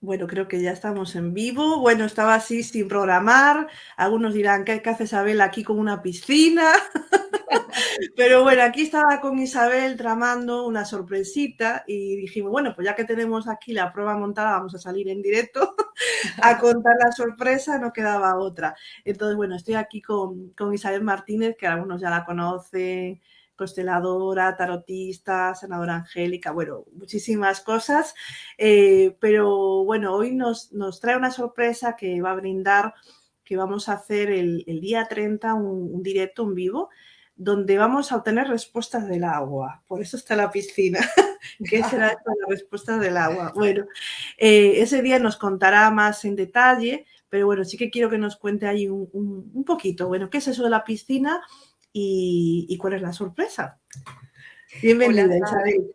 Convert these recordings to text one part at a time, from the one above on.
Bueno, creo que ya estamos en vivo. Bueno, estaba así sin programar. Algunos dirán, ¿qué, hace Isabel aquí con una piscina? Pero bueno, aquí estaba con Isabel tramando una sorpresita y dijimos, bueno, pues ya que tenemos aquí la prueba montada, vamos a salir en directo a contar la sorpresa, no quedaba otra. Entonces, bueno, estoy aquí con, con Isabel Martínez, que algunos ya la conocen, consteladora, tarotista, sanadora angélica, bueno, muchísimas cosas. Eh, pero bueno, hoy nos, nos, trae una sorpresa que va a brindar, que vamos a hacer el, día 30, un, directo en vivo, donde vamos a obtener respuestas del agua. Por eso está la piscina. ¿Qué será las respuestas del agua? Bueno, eh, ese día nos contará más en detalle, pero bueno, sí que quiero que nos cuente ahí un, un poquito. Bueno, ¿qué es eso de la piscina? Y, y cuál es la sorpresa. Bienvenida, Hola, Isabel.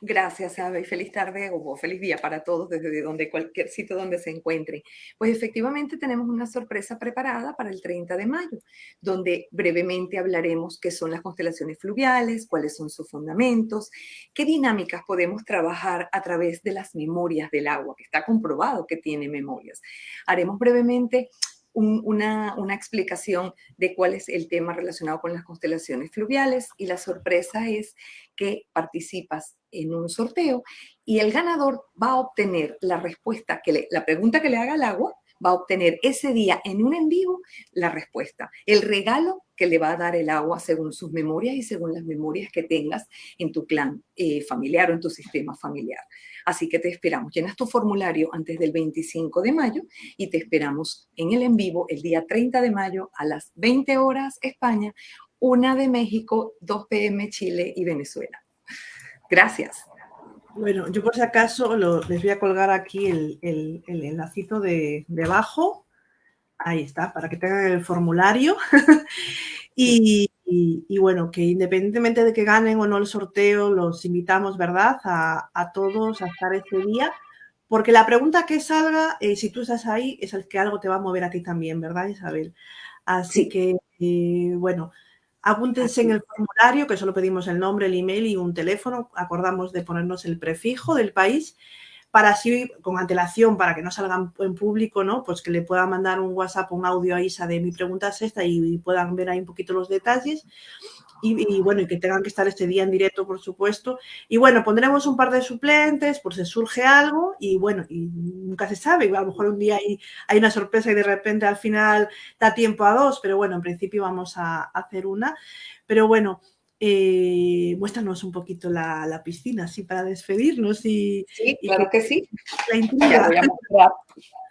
Gracias, Abe. Feliz tarde o feliz día para todos desde donde cualquier sitio donde se encuentren. Pues efectivamente tenemos una sorpresa preparada para el 30 de mayo, donde brevemente hablaremos qué son las constelaciones fluviales, cuáles son sus fundamentos, qué dinámicas podemos trabajar a través de las memorias del agua, que está comprobado que tiene memorias. Haremos brevemente un, una, una, explicación de cuál es el tema relacionado con las constelaciones fluviales y la sorpresa es que participas en un sorteo y el ganador va a obtener la respuesta, que la pregunta que le haga al agua, va a obtener ese día en un en vivo la respuesta, el regalo que le va a dar el agua según sus memorias y según las memorias que tengas en tu clan eh, familiar o en tu sistema familiar. Así que te esperamos. Llenas tu formulario antes del 25 de mayo y te esperamos en el en vivo el día 30 de mayo a las 20 horas España, 1 de México, 2 pm Chile y Venezuela. Gracias. Bueno, yo por si acaso lo, les voy a colgar aquí el, el, el enlacito de debajo. Ahí está, para que tengan el formulario. y, y, y, bueno, que independientemente de que ganen o no el sorteo, los invitamos, ¿verdad?, a, a todos a estar ese día, porque la pregunta que salga, eh, si tú estás ahí, es el que algo te va a mover a ti también, ¿verdad, Isabel? Así sí. que, eh, bueno, apúntense Así. en el formulario, que solo pedimos el nombre, el email y un teléfono, acordamos de ponernos el prefijo del país, para así, con antelación, para que no salgan en público, ¿no? Pues que le pueda mandar un WhatsApp, un audio a Isa de mi pregunta es esta y, puedan ver ahí un poquito los detalles. Y, y, bueno, y que tengan que estar este día en directo, por supuesto. Y bueno, pondremos un par de suplentes por si surge algo y bueno, y nunca se sabe, a lo mejor un día hay, hay una sorpresa y de repente al final da tiempo a dos, pero bueno, en principio vamos a, a hacer una. Pero bueno, eh, muéstranos un poquito la, la, piscina, así para despedirnos y... Sí, claro que, que, sí. La intriga. voy a mostrar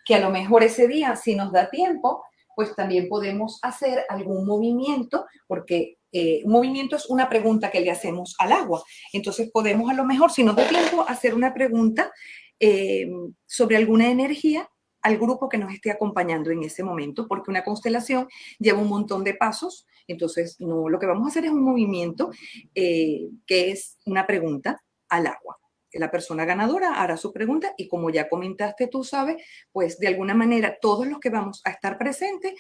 que a lo mejor ese día, si nos da tiempo, pues también podemos hacer algún movimiento, porque eh, un movimiento es una pregunta que le hacemos al agua. Entonces podemos a lo mejor, si nos da tiempo, hacer una pregunta eh, sobre alguna energía al grupo que nos esté acompañando en ese momento, porque una constelación lleva un montón de pasos, entonces no, lo que vamos a hacer es un movimiento eh, que es una pregunta al agua. La persona ganadora hará su pregunta y como ya comentaste, tú sabes, pues de alguna manera todos los que vamos a estar presentes,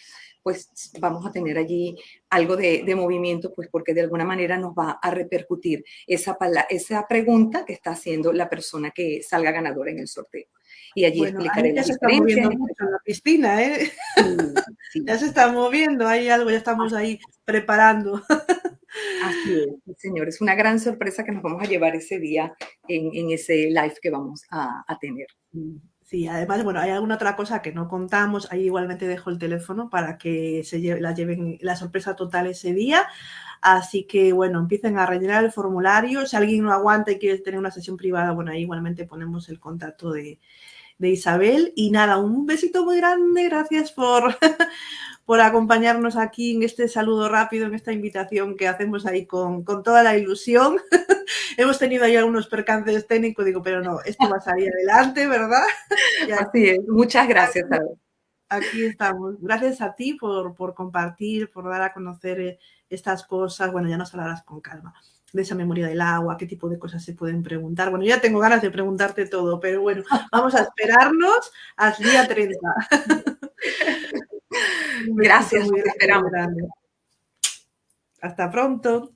pues vamos a tener allí algo de, de movimiento, pues porque de alguna manera nos va a repercutir esa, esa pregunta que está haciendo la persona que salga ganadora en el sorteo y allí bueno, explicaré ya se está moviendo mucho en la piscina, ¿eh? Sí, sí. ya se está moviendo, hay algo, ya estamos ahí preparando. Así es, señor, es una gran sorpresa que nos vamos a llevar ese día en, en ese live que vamos a, a tener. Sí, además, bueno, hay alguna otra cosa que no contamos, ahí igualmente dejo el teléfono para que se lleve, la lleven la sorpresa total ese día. Así que, bueno, empiecen a rellenar el formulario. Si alguien no aguanta y quiere tener una sesión privada, bueno, ahí igualmente ponemos el contacto de, de Isabel. Y nada, un besito muy grande, gracias por, por acompañarnos aquí en este saludo rápido, en esta invitación que hacemos ahí con, con toda la ilusión. Hemos tenido ahí algunos percances técnicos, digo, pero no, esto va a salir adelante, ¿verdad? Así es, muchas gracias. Aquí, aquí estamos. Gracias a ti por, por compartir, por dar a conocer eh, estas cosas. Bueno, ya nos hablarás con calma de esa memoria del agua, qué tipo de cosas se pueden preguntar. Bueno, ya tengo ganas de preguntarte todo, pero bueno, vamos a esperarnos al día 30. Gracias, muy esperamos. Hasta pronto.